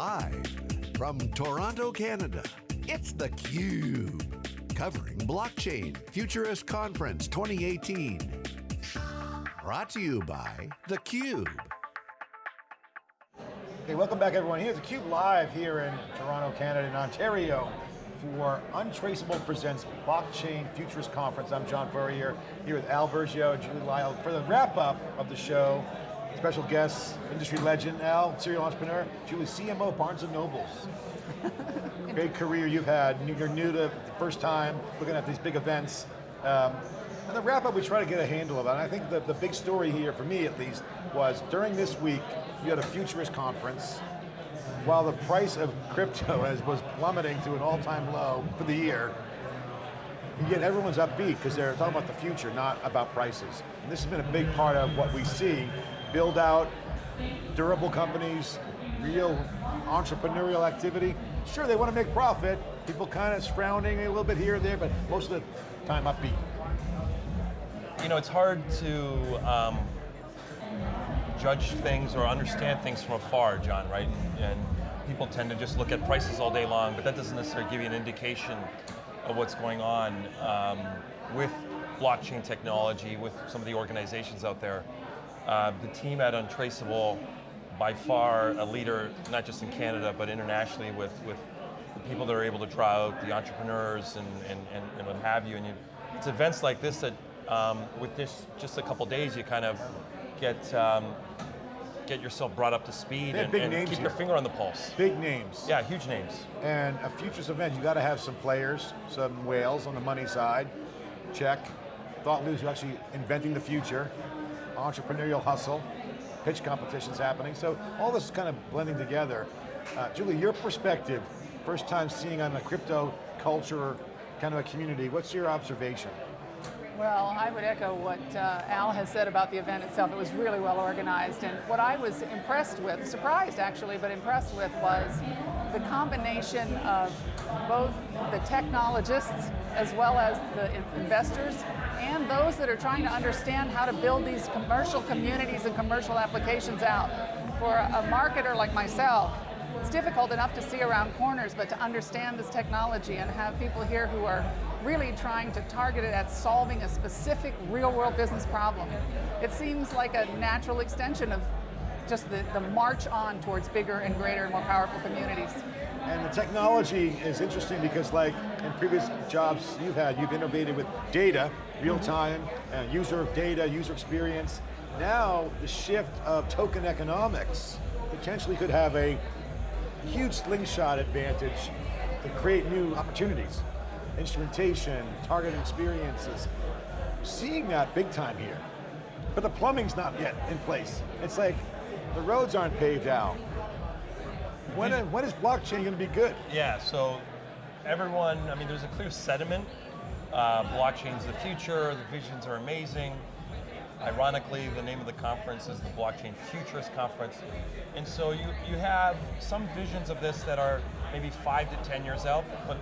Live from Toronto, Canada, it's theCUBE. Covering Blockchain Futurist Conference 2018. Brought to you by theCUBE. Hey, welcome back everyone. Here's theCUBE live here in Toronto, Canada, in Ontario for Untraceable Presents Blockchain Futurist Conference. I'm John Furrier, here with Al Burgio and Julie Lyle for the wrap up of the show. Special guests, industry legend, Al, serial entrepreneur, Julie, CMO, Barnes & Nobles. Great career you've had, you're new to the first time looking at these big events. Um, and the wrap up, we try to get a handle of it. And I think the, the big story here, for me at least, was during this week, you had a futurist conference, while the price of crypto has, was plummeting to an all-time low for the year, yet everyone's upbeat because they're talking about the future, not about prices. And this has been a big part of what we see build out durable companies, real entrepreneurial activity. Sure, they want to make profit. People kind of frowning a little bit here and there, but most of the time upbeat. You know, it's hard to um, judge things or understand things from afar, John, right? And, people tend to just look at prices all day long, but that doesn't necessarily give you an indication of what's going on um, with blockchain technology, with some of the organizations out there. Uh, the team at Untraceable, by far a leader, not just in Canada, but internationally with, with the people that are able to try out, the entrepreneurs and, and, and, and what have you. And you, it's events like this that, um, with this just a couple days, you kind of get um, get yourself brought up to speed and, and keep here. your finger on the pulse. Big names. Yeah, huge names. And a futures event, you got to have some players, some whales on the money side, check. Thought leaders who actually inventing the future, entrepreneurial hustle, pitch competitions happening. So all this is kind of blending together. Uh, Julie, your perspective, first time seeing on a crypto culture kind of a community, what's your observation? Well, I would echo what uh, Al has said about the event itself. It was really well organized, and what I was impressed with, surprised actually, but impressed with was the combination of both the technologists as well as the investors and those that are trying to understand how to build these commercial communities and commercial applications out. For a marketer like myself, it's difficult enough to see around corners, but to understand this technology and have people here who are really trying to target it at solving a specific real world business problem. It seems like a natural extension of just the, the march on towards bigger and greater and more powerful communities. And the technology is interesting because like in previous jobs you've had, you've innovated with data, real time, uh, user data, user experience. Now, the shift of token economics potentially could have a huge slingshot advantage to create new opportunities. Instrumentation, targeted experiences. Seeing that big time here. But the plumbing's not yet in place. It's like, the roads aren't paved out. When, when is blockchain going to be good? Yeah, so everyone, I mean, there's a clear sentiment. Uh, blockchain's the future, the visions are amazing. Ironically, the name of the conference is the Blockchain Futurist Conference. And so you, you have some visions of this that are maybe five to 10 years out, but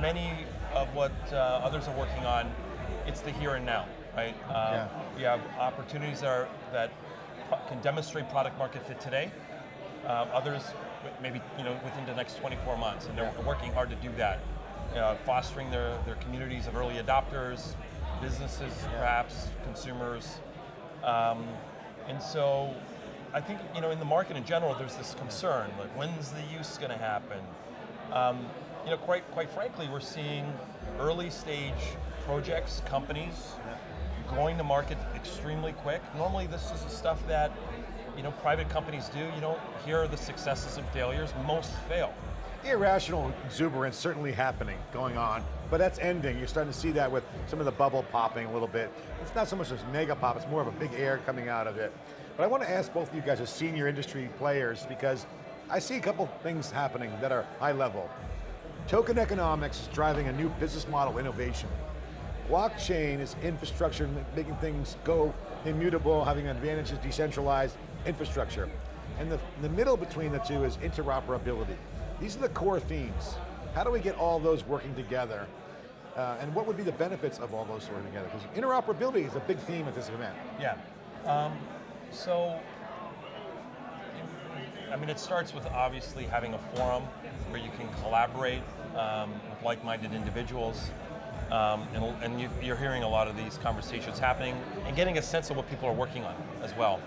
many of what uh, others are working on, it's the here and now, right? Um, yeah. We have opportunities that, are, that can demonstrate product market fit today. Uh, others, maybe you know, within the next 24 months, and they're working hard to do that. Uh, fostering their, their communities of early adopters, businesses, yeah. perhaps, consumers, um, and so I think you know in the market in general there's this concern, like when's the use going to happen? Um, you know, quite, quite frankly, we're seeing early stage projects, companies, going to market extremely quick. Normally this is the stuff that you know, private companies do. You don't hear the successes and failures, most fail. Irrational exuberance certainly happening, going on, but that's ending. You're starting to see that with some of the bubble popping a little bit. It's not so much as mega pop, it's more of a big air coming out of it. But I want to ask both of you guys as senior industry players, because I see a couple things happening that are high level. Token economics is driving a new business model innovation. Blockchain is infrastructure, making things go immutable, having advantages, decentralized infrastructure. And the, the middle between the two is interoperability. These are the core themes. How do we get all those working together? Uh, and what would be the benefits of all those working together? Because interoperability is a big theme at this event. Yeah. Um, so, I mean, it starts with obviously having a forum where you can collaborate um, with like-minded individuals. Um, and and you, you're hearing a lot of these conversations happening and getting a sense of what people are working on as well.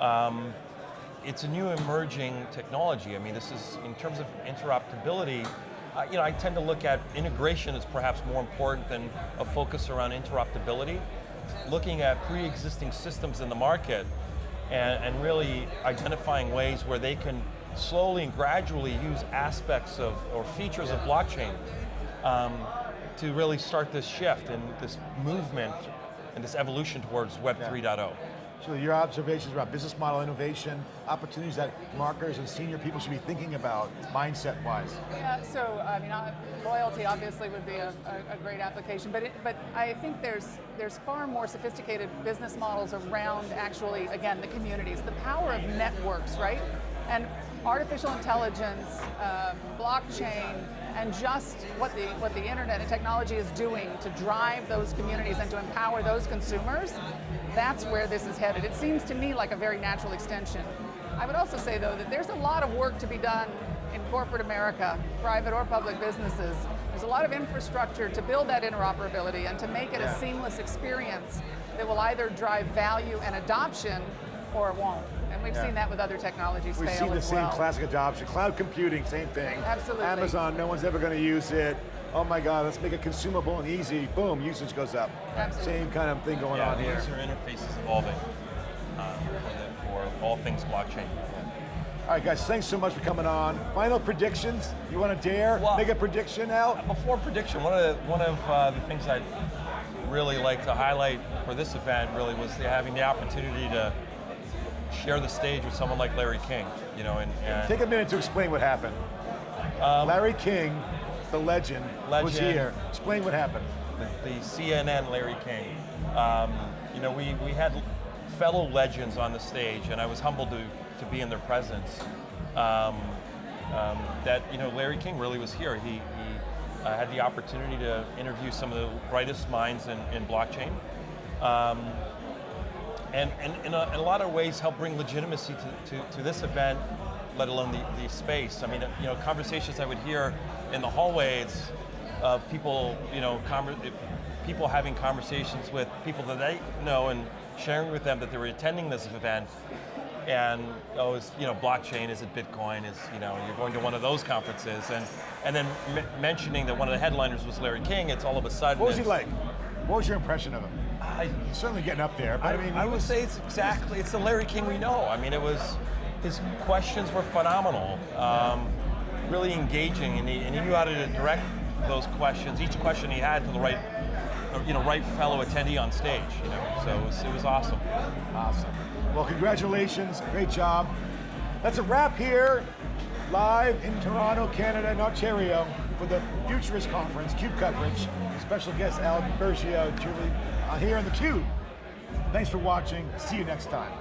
Um, it's a new emerging technology. I mean, this is, in terms of interoperability, uh, you know, I tend to look at integration as perhaps more important than a focus around interoperability. Looking at pre-existing systems in the market and, and really identifying ways where they can slowly and gradually use aspects of, or features of blockchain um, to really start this shift and this movement and this evolution towards Web Yeah. 3.0. So your observations about business model innovation, opportunities that marketers and senior people should be thinking about, mindset-wise. Yeah, so I mean, loyalty obviously would be a, a, a great application, but it, but I think there's there's far more sophisticated business models around actually, again, the communities, the power of networks, right? And artificial intelligence, um, blockchain, and just what the what the internet and technology is doing to drive those communities and to empower those consumers. That's where this is headed. It seems to me like a very natural extension. I would also say though that there's a lot of work to be done in corporate America, private or public businesses. There's a lot of infrastructure to build that interoperability and to make it Yeah. a seamless experience that will either drive value and adoption or it won't. And we've Yeah. seen that with other technologies We've fail seen the as same well. classic adoption. Cloud computing, same thing. Absolutely. Amazon, no one's ever going to use it. Oh my God, let's make it consumable and easy. Boom, usage goes up. Absolutely. Same kind of thing going yeah, on the here. user interface is evolving uh, for, the, for all things blockchain. All right, guys, thanks so much for coming on. Final predictions? You want to dare Well- make a prediction, Al? Before prediction, one of the, one of uh, the things I'd really like to highlight for this event really was the, having the opportunity to share the stage with someone like Larry King, you know, and, and Take a minute to explain what happened. Larry King, the legend, was Um, here. Explain what happened. the, the CNN Larry King. Um, you know, we, we had fellow legends on the stage, and I was humbled to, to be in their presence. Um, um, that you know, Larry King really was here. He, he uh, had the opportunity to interview some of the brightest minds in, in blockchain. And, and in, a, in a lot of ways help bring legitimacy to, to, to this event, let alone the, the space. I mean, you know, conversations I would hear in the hallways of people, you know, people having conversations with people that they know and sharing with them that they were attending this event. And oh, is you know, blockchain? Is it Bitcoin? Is you know, you're going to one of those conferences, and and then m- mentioning that one of the headliners was Larry King. It's all of a sudden. What was he like? What was your impression of him? I, certainly getting up there, but I, I, mean, I would say it's exactly, it's the Larry King we know. I mean, it was, his questions were phenomenal, um, really engaging, and he, and he knew how to direct those questions, each question he had to the right, you know, right fellow attendee on stage, you know, so it was, it was awesome. Awesome. Well, congratulations, great job. That's a wrap here, live in Toronto, Canada, and Ontario for the Futurist Conference, CUBE coverage. Special guest Al Burgio, Julie, uh, here on theCUBE. Thanks for watching, see you next time.